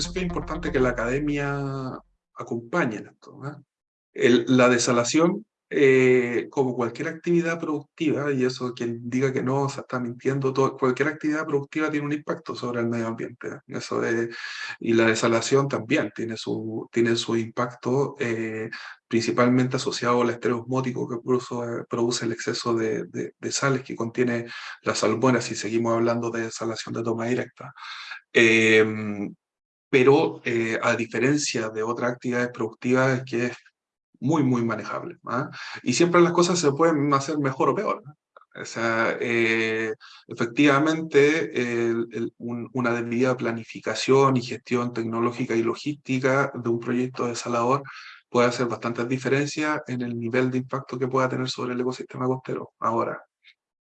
eso que es importante que la academia acompañe en esto. la desalación eh, como cualquier actividad productiva, y eso quien diga que no se está mintiendo, todo, cualquier actividad productiva tiene un impacto sobre el medio ambiente. ¿eh? Eso de, y la desalación también tiene su, tiene su impacto eh, principalmente asociado al estrés osmótico que produce, produce el exceso de, de, sales que contiene la salmuera, si seguimos hablando de desalación de toma directa. Em, pero a diferencia de otras actividades productivas que es muy, muy manejable. ¿ah? Y siempre las cosas se pueden hacer mejor o peor. O sea, eh, efectivamente, una debida planificación y gestión tecnológica y logística de un proyecto desalador puede hacer bastantes diferencias en el nivel de impacto que pueda tener sobre el ecosistema costero. Ahora,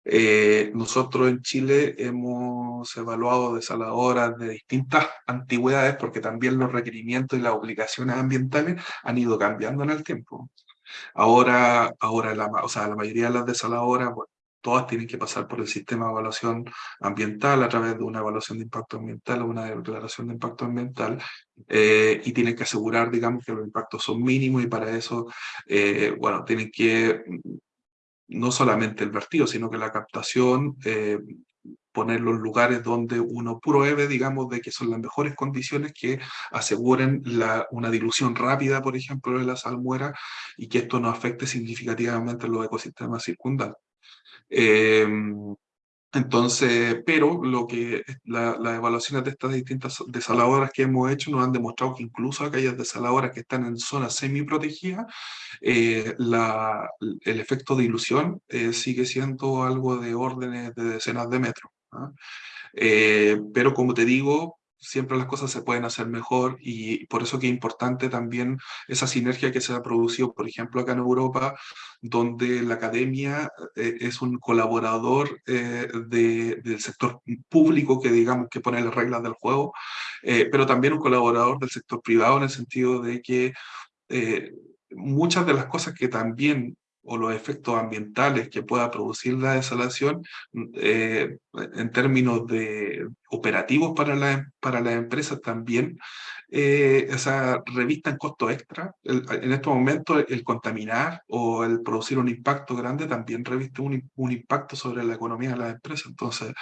eh, nosotros en Chile hemos evaluado desaladoras de distintas antigüedades porque también los requerimientos y las obligaciones ambientales han ido cambiando en el tiempo. Ahora, ahora la, o sea, la mayoría de las desaladoras, todas tienen que pasar por el sistema de evaluación ambiental a través de una evaluación de impacto ambiental o una declaración de impacto ambiental eh, y tienen que asegurar, digamos, que los impactos son mínimos y para eso, eh, bueno, tienen que no solamente el vertido, sino que la captación, eh, poner los lugares donde uno pruebe, digamos, de que son las mejores condiciones que aseguren la, una dilución rápida, por ejemplo, de la salmuera y que esto no afecte significativamente los ecosistemas circundantes. Eh, entonces, pero lo que las evaluaciones de estas distintas desaladoras que hemos hecho nos han demostrado que incluso aquellas desaladoras que están en zonas semi-protegidas, eh, el efecto de ilusión eh, sigue siendo algo de órdenes de decenas de metros. ¿ah? Eh, pero como te digo, siempre las cosas se pueden hacer mejor y por eso que es importante también esa sinergia que se ha producido, por ejemplo, acá en Europa, donde la academia eh, es un colaborador eh, del sector público que digamos que pone las reglas del juego, eh, pero también un colaborador del sector privado en el sentido de que muchas de las cosas que también o los efectos ambientales que pueda producir la desalación eh, en términos de operativos para, la, para las empresas también, eh, esa revista en costo extra. en estos momentos el contaminar o el producir un impacto grande también reviste un, un impacto sobre la economía de las empresas. Entonces,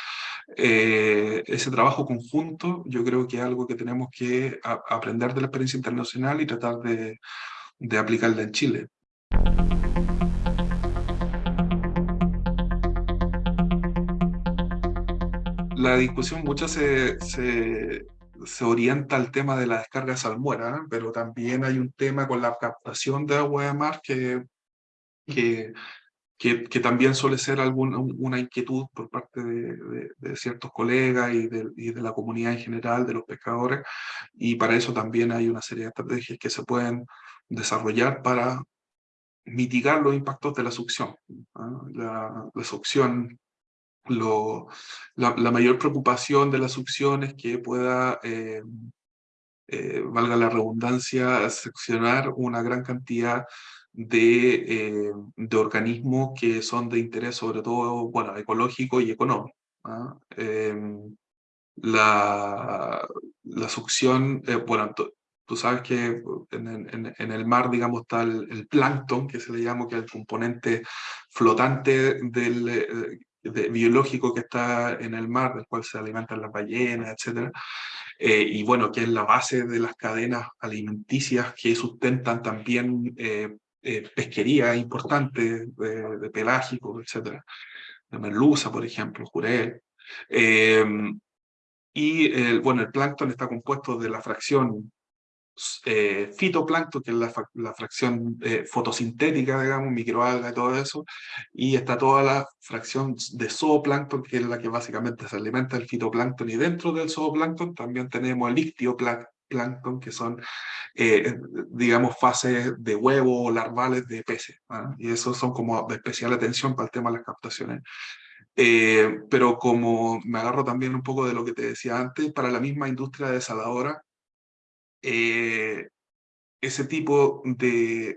eh, ese trabajo conjunto yo creo que es algo que tenemos que aprender de la experiencia internacional y tratar de, de aplicarla en Chile. La discusión mucho se, se, se, orienta al tema de la descarga salmuera, pero también hay un tema con la captación de agua de mar que, que, que, también suele ser alguna, una inquietud por parte de, de, ciertos colegas y de, y de, la comunidad en general, de los pescadores, y para eso también hay una serie de estrategias que se pueden desarrollar para mitigar los impactos de la succión. La, la succión lo, la, mayor preocupación de la succión es que pueda, eh, eh, valga la redundancia, seccionar una gran cantidad de, eh, de, organismos que son de interés sobre todo bueno, ecológico y económico. ¿ah? Em, la, la, succión, bueno, tú sabes que en, en, el mar, digamos, está el, el, plancton, que se le llama, que es el componente flotante del, biológico que está en el mar, del cual se alimentan las ballenas, etc. Eh, y bueno, que es la base de las cadenas alimenticias que sustentan también eh, eh, pesquería importante de, de pelágicos, etc. De merluza, por ejemplo, jurel. y bueno, el plancton está compuesto de la fracción eh, fitoplancton, que es la, fracción eh, fotosintética, digamos, microalga y todo eso, y está toda la fracción de zooplancton, que es la que básicamente se alimenta del fitoplancton, y dentro del zooplancton también tenemos el ictioplancton, que son, eh, digamos, fases de huevo larvales de peces, ¿ah? y esos son como de especial atención para el tema de las captaciones. Eh, pero como me agarro también un poco de lo que te decía antes, para la misma industria desaladora, eh, ese tipo de,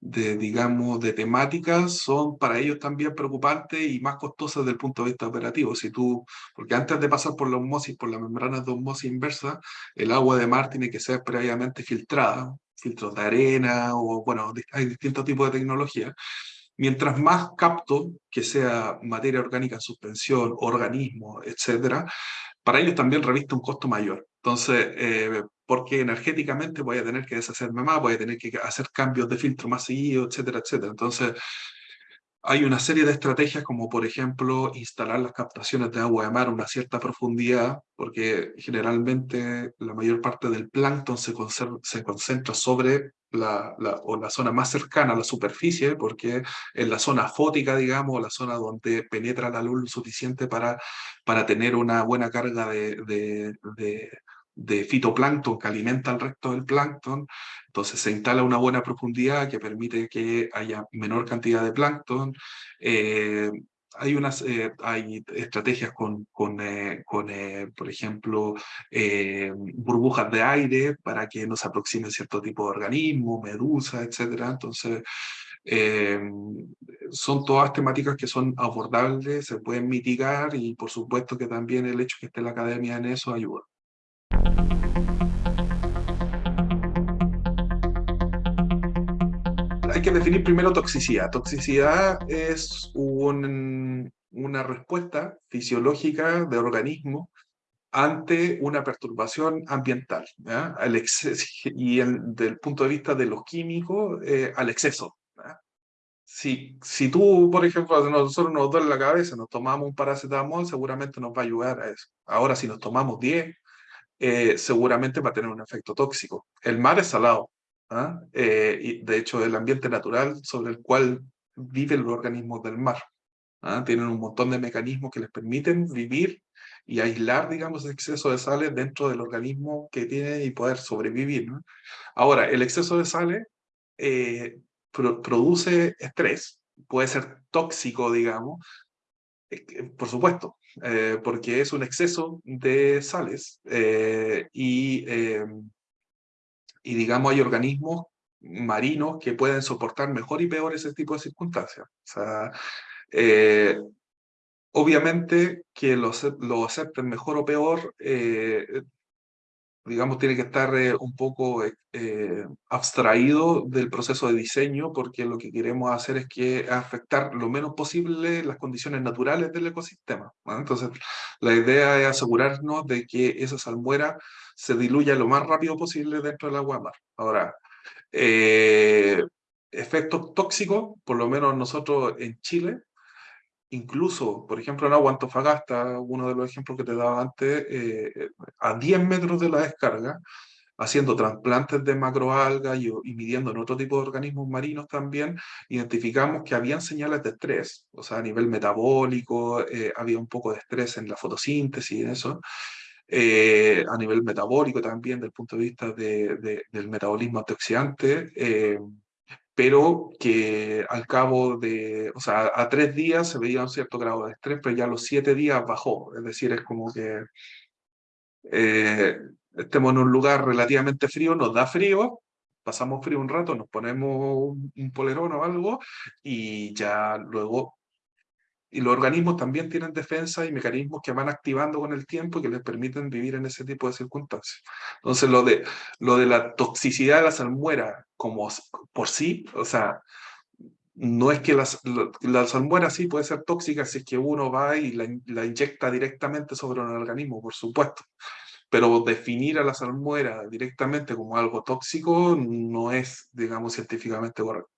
digamos, de temáticas son para ellos también preocupantes y más costosas desde el punto de vista operativo. Si tú, porque antes de pasar por la osmosis, por las membranas de osmosis inversa, el agua de mar tiene que ser previamente filtrada, filtros de arena o, bueno, hay distintos tipos de tecnología. Mientras más capto, que sea materia orgánica en suspensión, organismo, etcétera, para ellos también reviste un costo mayor. Entonces, eh, porque energéticamente voy a tener que deshacerme más, voy a tener que hacer cambios de filtro más seguido, etcétera, etcétera. Entonces, hay una serie de estrategias como por ejemplo instalar las captaciones de agua de mar a una cierta profundidad, porque generalmente la mayor parte del plancton se, se concentra sobre la, la, o la zona más cercana a la superficie, porque en la zona fótica, digamos, la zona donde penetra la luz suficiente para, para tener una buena carga de, de, de de fitoplancton que alimenta al resto del plancton, entonces se instala una buena profundidad que permite que haya menor cantidad de plancton. Eh, hay, unas, eh, hay estrategias con, con, eh, con por ejemplo, burbujas de aire para que no se aproxime cierto tipo de organismo, medusa, etc. Entonces, son todas temáticas que son abordables, se pueden mitigar y por supuesto que también el hecho que esté la academia en eso ayuda. Hay que definir primero toxicidad. Toxicidad es una respuesta fisiológica del organismo ante una perturbación ambiental, exceso, y el, del punto de vista de los químicos, eh, al exceso. Si, si tú, por ejemplo, nosotros nos duele la cabeza, nos tomamos un paracetamol, seguramente nos va a ayudar a eso. Ahora, si nos tomamos 10, eh, seguramente va a tener un efecto tóxico. El mar es salado, ¿ah? eh, de hecho el ambiente natural sobre el cual viven los organismos del mar. ¿ah? Tienen un montón de mecanismos que les permiten vivir y aislar, digamos, el exceso de sales dentro del organismo que tiene y poder sobrevivir. Ahora, el exceso de sales eh, produce estrés, puede ser tóxico, digamos, por supuesto, eh, porque es un exceso de sales eh, y, eh, y, digamos, hay organismos marinos que pueden soportar mejor y peor ese tipo de circunstancias. O sea, obviamente que lo, lo acepten mejor o peor digamos, tiene que estar eh, un poco eh, eh, abstraído del proceso de diseño, porque lo que queremos hacer es que afectar lo menos posible las condiciones naturales del ecosistema. Entonces, la idea es asegurarnos de que esa salmuera se diluya lo más rápido posible dentro del agua mar. Ahora, efectos tóxicos, por lo menos nosotros en Chile, incluso, por ejemplo, en Agua Antofagasta, uno de los ejemplos que te daba antes, eh, a 10 metros de la descarga, haciendo trasplantes de macroalgas y, y, midiendo en otro tipo de organismos marinos también, identificamos que habían señales de estrés, o sea, a nivel metabólico, eh, había un poco de estrés en la fotosíntesis y eso, eh, a nivel metabólico también, desde el punto de vista de, del metabolismo antioxidante, pero que al cabo de, o sea, a tres días se veía un cierto grado de estrés, pero ya los siete días bajó, es decir, es como que eh, estemos en un lugar relativamente frío, nos da frío, pasamos frío un rato, nos ponemos un polerón o algo y ya luego y los organismos también tienen defensa y mecanismos que van activando con el tiempo y que les permiten vivir en ese tipo de circunstancias. Entonces, lo de, lo de la toxicidad de la salmuera como por sí, o sea, no es que la, la salmuera sí puede ser tóxica si es que uno va y la, la inyecta directamente sobre un organismo, por supuesto. Pero definir a la salmuera directamente como algo tóxico no es, digamos, científicamente correcto.